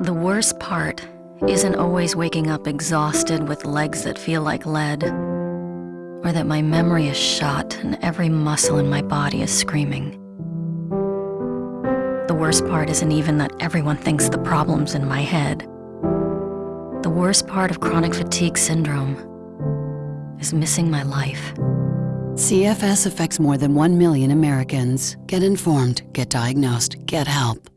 The worst part isn't always waking up exhausted with legs that feel like lead, or that my memory is shot and every muscle in my body is screaming. The worst part isn't even that everyone thinks the problem's in my head. The worst part of chronic fatigue syndrome is missing my life. CFS affects more than 1 million Americans. Get informed, get diagnosed, get help.